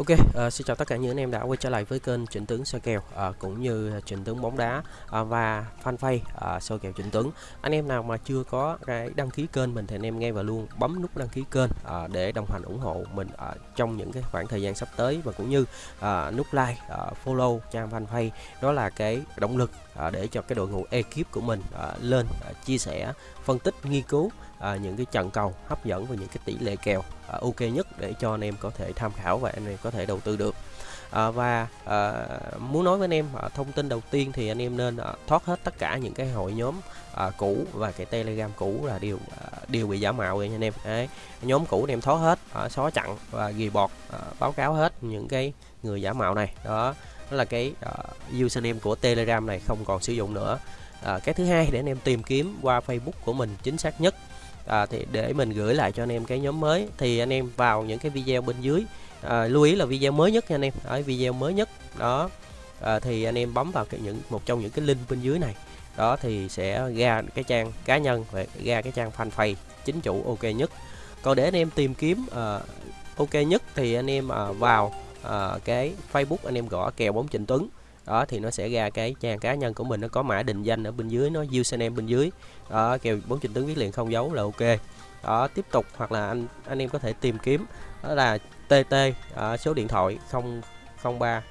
Ok, uh, xin chào tất cả những anh em đã quay trở lại với kênh Trịnh Tướng soi kèo uh, cũng như Trịnh Tướng bóng đá uh, và fanpage uh, soi kèo Trịnh Tướng. Anh em nào mà chưa có cái đăng ký kênh mình thì anh em ngay vào luôn bấm nút đăng ký kênh uh, để đồng hành ủng hộ mình uh, trong những cái khoảng thời gian sắp tới và cũng như uh, nút like, uh, follow trang fanpage đó là cái động lực À, để cho cái đội ngũ ekip của mình à, lên à, chia sẻ, phân tích, nghiên cứu à, những cái trận cầu hấp dẫn và những cái tỷ lệ kèo à, ok nhất để cho anh em có thể tham khảo và anh em có thể đầu tư được à, và à, muốn nói với anh em à, thông tin đầu tiên thì anh em nên à, thoát hết tất cả những cái hội nhóm à, cũ và cái telegram cũ là đều à, đều bị giả mạo rồi nha anh em Đấy. nhóm cũ anh em thoát hết à, xóa chặn và ghi bọt à, báo cáo hết những cái người giả mạo này đó đó là cái uh, username của telegram này không còn sử dụng nữa. À, cái thứ hai để anh em tìm kiếm qua facebook của mình chính xác nhất. À, thì để mình gửi lại cho anh em cái nhóm mới. Thì anh em vào những cái video bên dưới. À, lưu ý là video mới nhất nha anh em. Ở video mới nhất. Đó. À, thì anh em bấm vào cái những một trong những cái link bên dưới này. Đó thì sẽ ra cái trang cá nhân và ra cái trang fanpage chính chủ ok nhất. Còn để anh em tìm kiếm uh, ok nhất thì anh em uh, vào uh, cái Facebook anh em gõ kèo bóng Trịnh Tuấn. Đó thì nó sẽ ra cái trang cá nhân của mình nó có mã định danh ở bên dưới nó username bên dưới. Đó kèo bóng trình tuấn viết liền không dấu là ok. Đó tiếp tục hoặc là anh anh em có thể tìm kiếm đó là TT uh, ờ, số điện thoại 003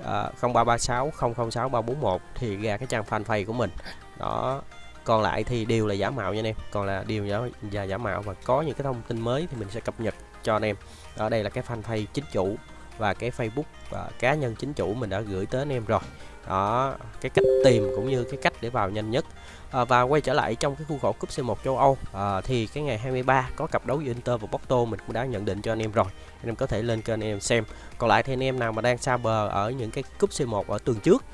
uh, 0336 006 341 thì ra cái trang fanpage của mình. Đó còn lại thì đều là giả mạo nha anh em. Còn là đều giả, giả giả mạo và có những cái thông tin mới thì mình sẽ cập nhật cho anh em. Ở đây là cái fanpage chính chủ và cái Facebook và cá nhân chính chủ mình đã gửi tới anh em rồi. Đó cái cách tìm cũng như cái cách để vào nhanh nhất. À, và quay trở lại trong cái khuôn khổ cúp C1 châu Âu à, thì cái ngày 23 có cặp đấu giữa Inter và Porto mình cũng đã nhận định cho anh em rồi. Anh em có thể lên kênh anh em xem. Còn lại thì anh em nào mà đang xa bờ ở những cái cúp C1 ở tuần trước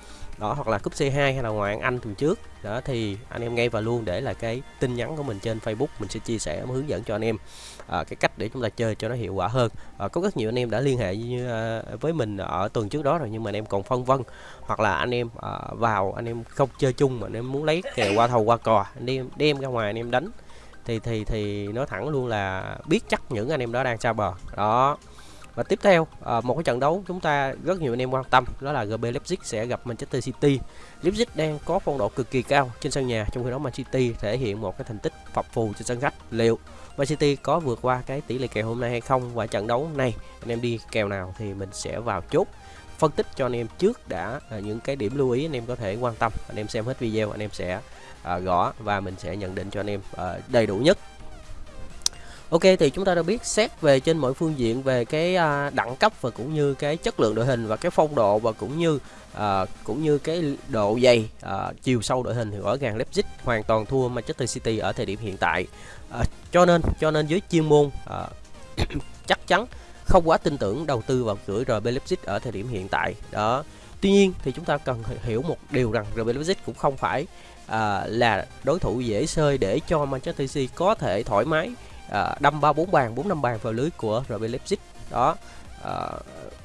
đó hoặc là cúp C2 hay là ngoại Anh tuần trước. Đó thì anh em ngay vào luôn để là cái tin nhắn của mình trên Facebook. Mình sẽ chia sẻ hướng dẫn cho anh em à, cái cách để chúng ta chơi cho nó hiệu quả hơn. À, có rất nhiều anh em đã liên hệ như, à, với mình ở tuần trước đó rồi nhưng mà anh em còn phân vân. Hoặc là anh em à, vào anh em không chơi chung mà anh em muốn lấy kèo qua thầu qua cò anh em đem ra ngoài anh em đánh. Thì thì thì nói thẳng luôn là biết chắc những anh em đó đang xa bờ. Đó và tiếp theo à, một cái trận đấu chúng ta rất nhiều anh em quan tâm đó là GB Leipzig sẽ gặp Manchester City. Leipzig đang có phong độ cực kỳ cao trên sân nhà trong khi đó Man City thể hiện một cái thành tích phập phù trên sân khách. Liệu Man City có vượt qua cái tỷ lệ kèo hôm nay hay không và trận đấu này anh em đi kèo nào thì mình sẽ vào chốt phân tích cho anh em trước đã à, những cái điểm lưu ý anh em có thể quan tâm anh em xem hết video anh em sẽ à, gõ và mình sẽ nhận định cho anh em à, đầy đủ nhất Ok thì chúng ta đã biết xét về trên mọi phương diện về cái à, đẳng cấp và cũng như cái chất lượng đội hình và cái phong độ và cũng như à, cũng như cái độ dày à, chiều sâu đội hình thì rõ ràng Leipzig hoàn toàn thua Manchester City ở thời điểm hiện tại. À, cho nên cho nên dưới chuyên môn à, chắc chắn không quá tin tưởng đầu tư vào cửa RB Leipzig ở thời điểm hiện tại. Đó. Tuy nhiên thì chúng ta cần hiểu một điều rằng RB Leipzig cũng không phải à, là đối thủ dễ sơi để cho Manchester City có thể thoải mái à, đâm ba bốn bàn bốn năm bàn vào lưới của RB Leipzig. Đó à,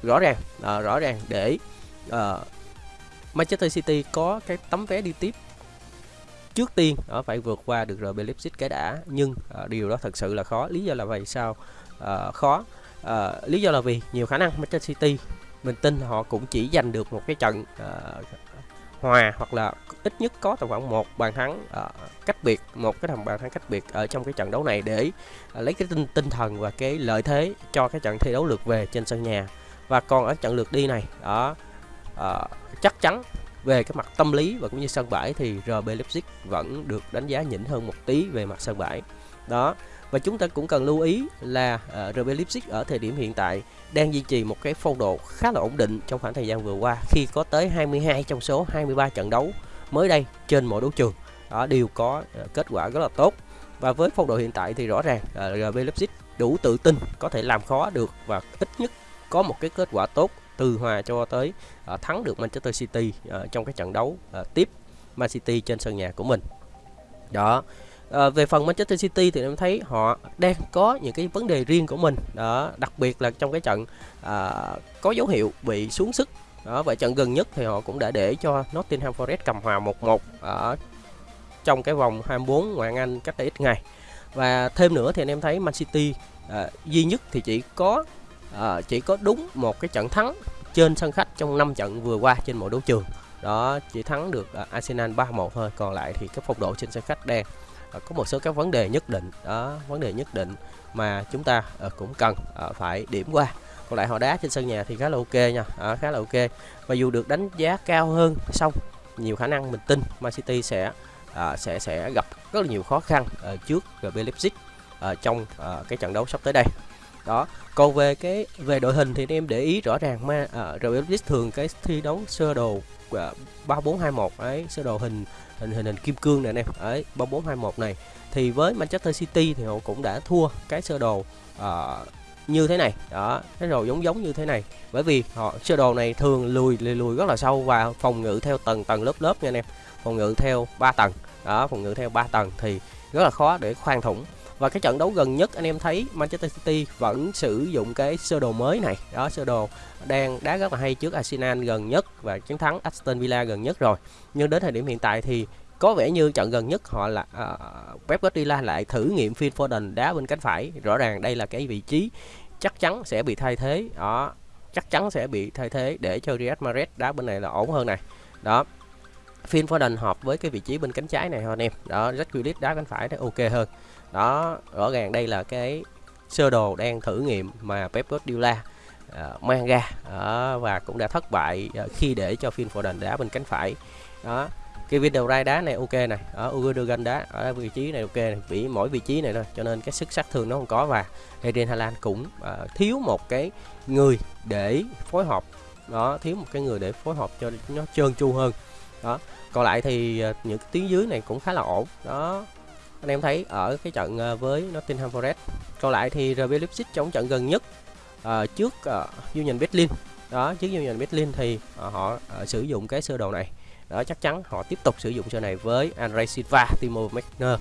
rõ ràng à, rõ ràng để à, Manchester City có cái tấm vé đi tiếp trước tiên ở phải vượt qua được RB Leipzig cái đã. Nhưng à, điều đó thật sự là khó. Lý do là vì sao? À, khó. À, lý do là vì nhiều khả năng Manchester City mình tin họ cũng chỉ giành được một cái trận à, hòa hoặc là ít nhất có tầm khoảng một bàn thắng uh, cách biệt một cái thằng bàn thắng cách biệt ở trong cái trận đấu này để uh, lấy cái tinh tinh thần và cái lợi thế cho cái trận thi đấu lượt về trên sân nhà. Và còn ở trận lượt đi này đó uh, chắc chắn về cái mặt tâm lý và cũng như sân bãi thì RB Leipzig vẫn được đánh giá nhỉnh hơn một tí về mặt sân bãi. Đó và chúng ta cũng cần lưu ý là ờ, uh, RB Leipzig ở thời điểm hiện tại đang duy trì một cái phong độ khá là ổn định trong khoảng thời gian vừa qua khi có tới 22 trong số 23 trận đấu mới đây trên mọi đấu trường. Đó đều có uh, kết quả rất là tốt. Và với phong độ hiện tại thì rõ ràng ờ, uh, RB Leipzig đủ tự tin có thể làm khó được và ít nhất có một cái kết quả tốt từ hòa cho tới uh, thắng được Manchester City uh, trong cái trận đấu uh, tiếp Man City trên sân nhà của mình. Đó à, về phần Manchester City thì em thấy họ đang có những cái vấn đề riêng của mình. Đó đặc biệt là trong cái trận à, có dấu hiệu bị xuống sức. Đó và trận gần nhất thì họ cũng đã để cho Nottingham Forest cầm hòa 1-1 ở trong cái vòng 24 ngoại hạng Anh cách đây ít ngày. Và thêm nữa thì anh em thấy Man City à, duy nhất thì chỉ có à, chỉ có đúng một cái trận thắng trên sân khách trong 5 trận vừa qua trên mọi đấu trường. Đó chỉ thắng được à, Arsenal 3-1 thôi. Còn lại thì cái phong độ trên sân khách đang Ờ, có một số các vấn đề nhất định. Đó vấn đề nhất định mà chúng ta ờ, cũng cần ờ, phải điểm qua. Còn lại họ đá trên sân nhà thì khá là ok nha. À, khá là ok. Và dù được đánh giá cao hơn xong nhiều khả năng mình tin Man City sẽ à, sẽ sẽ gặp rất là nhiều khó khăn à, trước RB Leipzig à, trong à, cái trận đấu sắp tới đây đó. Còn về cái về đội hình thì em để ý rõ ràng mà à, RB thường cái thi đấu sơ đồ à, ba bốn hai một ấy sơ đồ hình hình hình hình kim cương này anh em ấy ba bốn hai một này. Thì với Manchester City thì họ cũng đã thua cái sơ đồ uh, như thế này. Đó cái đồ giống giống như thế này. Bởi vì họ sơ đồ này thường lùi lùi, lùi rất là sâu và phòng ngự theo tầng tầng lớp lớp nha anh em. Phòng ngự theo 3 tầng. Đó phòng ngự theo 3 tầng thì rất là khó để khoan thủng và cái trận đấu gần nhất anh em thấy Manchester City vẫn sử dụng cái sơ đồ mới này. Đó sơ đồ đang đá rất là hay trước Arsenal gần nhất và chiến thắng Aston Villa gần nhất rồi. Nhưng đến thời điểm hiện tại thì có vẻ như trận gần nhất họ là uh, Pep Guardiola lại thử nghiệm Phil Foden đá bên cánh phải. Rõ ràng đây là cái vị trí chắc chắn sẽ bị thay thế. Đó chắc chắn sẽ bị thay thế để cho Riyad Mahrez đá bên này là ổn hơn này. Đó Phil Foden hợp với cái vị trí bên cánh trái này anh em. Đó Jack Grealish đá cánh phải thì ok hơn đó rõ ràng đây là cái sơ đồ đang thử nghiệm mà Pep Guardiola uh, mang ra. Uh, và cũng đã thất bại uh, khi để cho Phil Foden đá bên cánh phải. Đó cái video rai đá này ok này. Ở Uruguay đá ở vị trí này ok này. Vì mỗi vị trí này thôi cho nên cái sức sát thương nó không có. Và Eden Haaland cũng uh, thiếu một cái người để phối hợp. Đó thiếu một cái người để phối hợp cho nó trơn tru hơn. Đó còn lại thì uh, những cái tuyến dưới này cũng khá là ổn. Đó anh em thấy ở cái trận ờ, với Nottingham Forest. Còn lại thì RB Leipzig trong trận gần nhất uh, trước uh, Union Berlin. Đó trước Union Berlin thì uh, họ uh, sử dụng cái sơ đồ này. Đó chắc chắn họ tiếp tục sử dụng sơ này với Andre Silva, Timo Werner,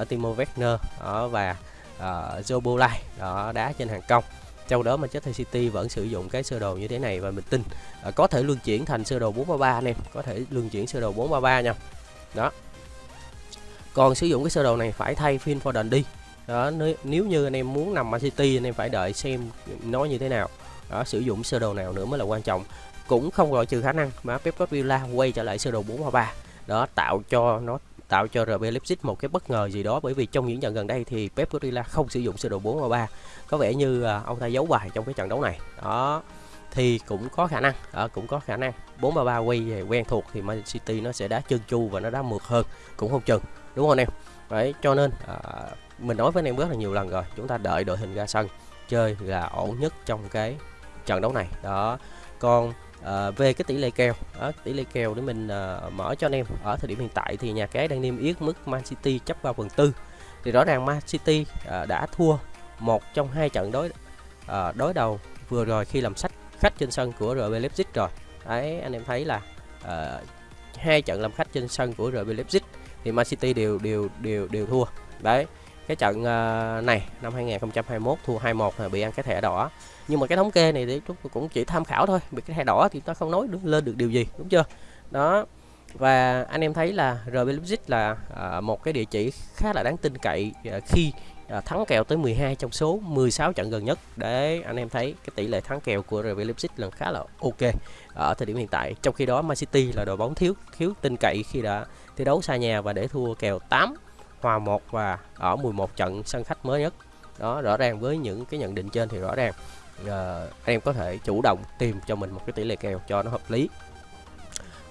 uh, Timo Werner đó, và uh, Joe Bolai đó đá trên hàng công. Trong đó Manchester City vẫn sử dụng cái sơ đồ như thế này và mình tin uh, có thể luân chuyển thành sơ đồ 433 anh em. Có thể luân chuyển sơ đồ 433 nha. Đó còn sử dụng cái sơ đồ này phải thay phim Foden đi. Đó nếu như anh em muốn nằm Man City anh em phải đợi xem nó như thế nào. Đó sử dụng sơ đồ nào nữa mới là quan trọng. Cũng không loại trừ khả năng mà Pep Guardiola quay trở lại sơ đồ 433 đó tạo cho nó tạo cho RB Leipzig một cái bất ngờ gì đó. Bởi vì trong những trận gần đây thì Pep Guardiola không sử dụng sơ đồ 433 có vẻ như à, ông ta giấu bài trong cái trận đấu này. Đó thì cũng có khả năng. À, cũng có khả năng. 433 quay về quen thuộc thì Man City nó sẽ đá chân chu và nó đá mượt hơn. Cũng không chừng đúng không anh em? Đấy cho nên à, mình nói với anh em rất là nhiều lần rồi chúng ta đợi đội hình ra sân chơi là ổn nhất trong cái trận đấu này. Đó còn à, về cái tỷ lệ kèo đó, tỷ lệ kèo để mình à, mở cho anh em ở thời điểm hiện tại thì nhà cái đang niêm yết mức Man City chấp 3 phần tư. Thì rõ ràng Man City à, đã thua một trong hai trận đối à, đối đầu vừa rồi khi làm sách khách trên sân của RB Leipzig rồi. Đấy anh em thấy là à, hai trận làm khách trên sân của RB Leipzig thì Man City đều đều đều đều thua. Đấy cái trận uh, này năm 2021 thua 2-1 là bị ăn cái thẻ đỏ. Nhưng mà cái thống kê này thì chúng tôi cũng chỉ tham khảo thôi bị cái thẻ đỏ thì ta không nói được lên được điều gì đúng chưa? Đó và anh em thấy là RB Leipzig là uh, một cái địa chỉ khá là đáng tin cậy uh, khi À, thắng kèo tới 12 trong số 16 trận gần nhất để anh em thấy cái tỷ lệ thắng kèo của RB Leipzig là khá là ok. Ở thời điểm hiện tại trong khi đó Man City là đội bóng thiếu thiếu tin cậy khi đã thi đấu xa nhà và để thua kèo 8 hòa 1 và ở 11 trận sân khách mới nhất. Đó rõ ràng với những cái nhận định trên thì rõ ràng uh, em có thể chủ động tìm cho mình một cái tỷ lệ kèo cho nó hợp lý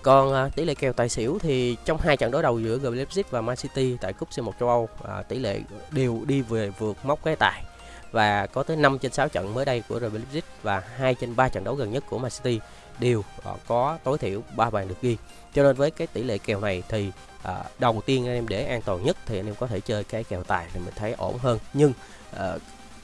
còn à, tỷ lệ kèo tài xỉu thì trong hai trận đối đầu giữa RB Leipzig và Man City tại cúp C1 châu Âu à, tỷ lệ đều đi về vượt mốc cái tài. Và có tới 5 trên 6 trận mới đây của RB Leipzig và 2 trên 3 trận đấu gần nhất của Man City đều à, có tối thiểu 3 bàn được ghi. Cho nên với cái tỷ lệ kèo này thì à, đầu tiên anh em để an toàn nhất thì anh em có thể chơi cái kèo tài thì mình thấy ổn hơn. Nhưng à,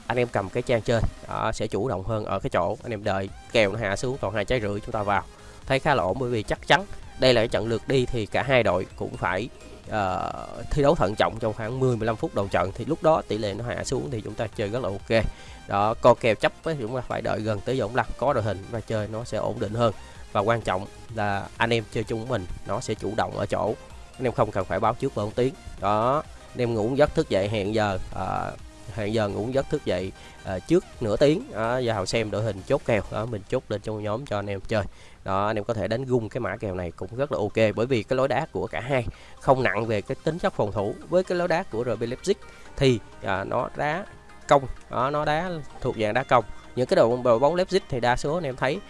anh em cầm cái trang chơi à, sẽ chủ động hơn ở cái chỗ anh em đợi kèo nó hạ xuống còn hai trái rưỡi chúng ta vào thấy khá là ổn bởi vì chắc chắn đây là cái trận lượt đi thì cả hai đội cũng phải uh, thi đấu thận trọng trong khoảng 10-15 phút đầu trận. Thì lúc đó tỷ lệ nó hạ xuống thì chúng ta chơi rất là ok. Đó co kèo chấp với chúng ta phải đợi gần tới vòng lăn có đội hình và chơi nó sẽ ổn định hơn. Và quan trọng là anh em chơi chung mình nó sẽ chủ động ở chỗ. Anh em không cần phải báo trước một tiếng. Đó anh em ngủ giấc thức dậy hẹn giờ uh, hàng giờ ngủ giấc thức dậy à, trước nửa tiếng. Đó, vào xem đội hình chốt kèo. Đó mình chốt lên trong nhóm cho anh em chơi. Đó anh em có thể đánh gung cái mã kèo này cũng rất là ok bởi vì cái lối đá của cả hai không nặng về cái tính chất phòng thủ. Với cái lối đá của RB Leipzig thì à, nó đá công. Đó, nó đá thuộc dạng đá công. Những cái đội, bóng Leipzig thì đa số anh em thấy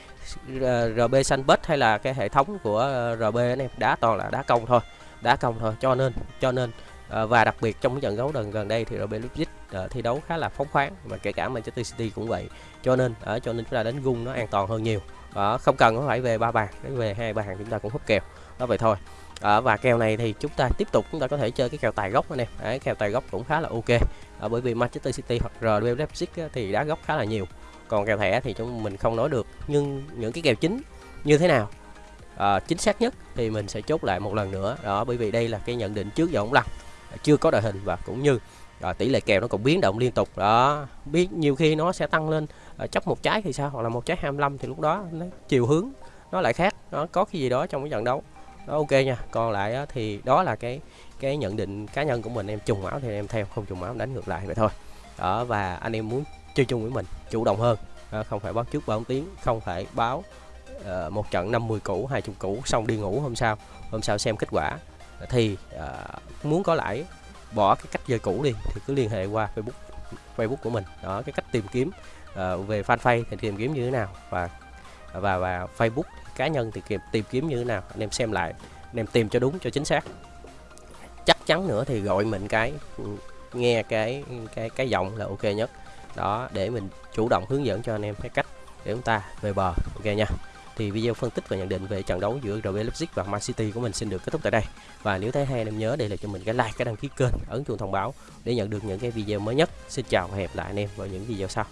ờ, RB Sanbet hay là cái hệ thống của ờ, RB anh em đá toàn là đá công thôi. Đá công thôi. Cho nên cho nên và đặc biệt trong trận đấu gần gần đây thì RB Leipzig uh, thi đấu khá là phóng khoáng. Mà kể cả Manchester City cũng vậy. Cho nên uh, cho nên chúng ta đánh gung nó an toàn hơn nhiều. Uh, không cần phải về ba bàn đến về hai bàn chúng ta cũng hút kèo. Đó vậy thôi. À, và kèo này thì chúng ta tiếp tục chúng ta có thể chơi cái kèo tài gốc anh em Đấy, kèo tài gốc cũng khá là ok. À, bởi vì Manchester City hoặc RB Leipzig thì đá gốc khá là nhiều. Còn kèo thẻ thì chúng mình không nói được. Nhưng những cái kèo chính như thế nào? À, chính xác nhất thì mình sẽ chốt lại một lần nữa. Đó bởi vì đây là cái nhận định trước giờ ống lăn. Chưa có đội hình và cũng như rồi tỷ lệ kèo nó còn biến động liên tục. Đó biết nhiều khi nó sẽ tăng lên ờ, chấp một trái thì sao? Hoặc là một trái 25 thì lúc đó nó chiều hướng nó lại khác. Nó có cái gì đó trong cái trận đấu. Đó ok nha. Còn lại thì đó là cái cái nhận định cá nhân của mình. Em trùng máu thì em theo không trùng máu đánh ngược lại vậy thôi. Đó và anh em muốn chơi chung với mình chủ động hơn. À, không phải báo trước báo tiếng không phải báo uh, một trận 50 cũ hai chục cũ xong đi ngủ hôm sau hôm sau xem kết quả. Thì uh, muốn có lãi bỏ cái cách chơi cũ đi thì cứ liên hệ qua Facebook Facebook của mình. Đó cái cách tìm kiếm uh, về fanpage thì tìm kiếm như thế nào và và và Facebook cá nhân thì tìm, tìm kiếm như thế nào. Anh em xem lại anh em tìm cho đúng cho chính xác. Chắc chắn nữa thì gọi mình cái nghe cái cái cái giọng là ok nhất. Đó để mình chủ động hướng dẫn cho anh em cái cách để chúng ta về bờ. Ok nha thì video phân tích và nhận định về trận đấu giữa RB Leipzig và Man City của mình xin được kết thúc tại đây. Và nếu thấy hay anh em nhớ để lại cho mình cái like, cái đăng ký kênh, ấn chuông thông báo để nhận được những cái video mới nhất. Xin chào và hẹn lại anh em vào những video sau.